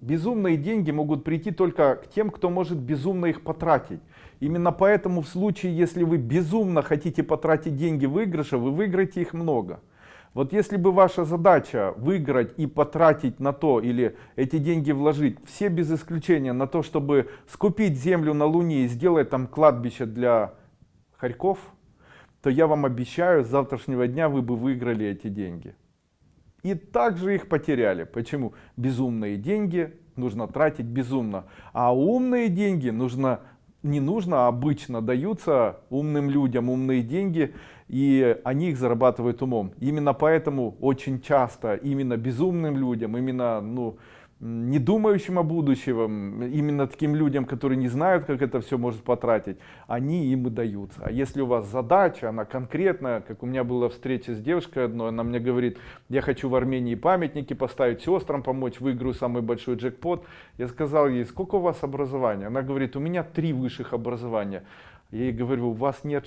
Безумные деньги могут прийти только к тем, кто может безумно их потратить. Именно поэтому в случае, если вы безумно хотите потратить деньги выигрыша, вы выиграете их много. Вот если бы ваша задача выиграть и потратить на то, или эти деньги вложить, все без исключения на то, чтобы скупить землю на Луне и сделать там кладбище для хорьков, то я вам обещаю, с завтрашнего дня вы бы выиграли эти деньги. И также их потеряли. Почему? Безумные деньги нужно тратить безумно. А умные деньги нужно не нужно, а обычно даются умным людям умные деньги, и они их зарабатывают умом. Именно поэтому очень часто именно безумным людям, именно ну, не думающим о будущем, именно таким людям, которые не знают, как это все может потратить, они им и даются. А если у вас задача, она конкретная, как у меня была встреча с девушкой одной, она мне говорит, я хочу в Армении памятники поставить, сестрам помочь, выиграю самый большой джекпот. Я сказал ей, сколько у вас образования? Она говорит, у меня три высших образования. Я ей говорю, у вас нет шансов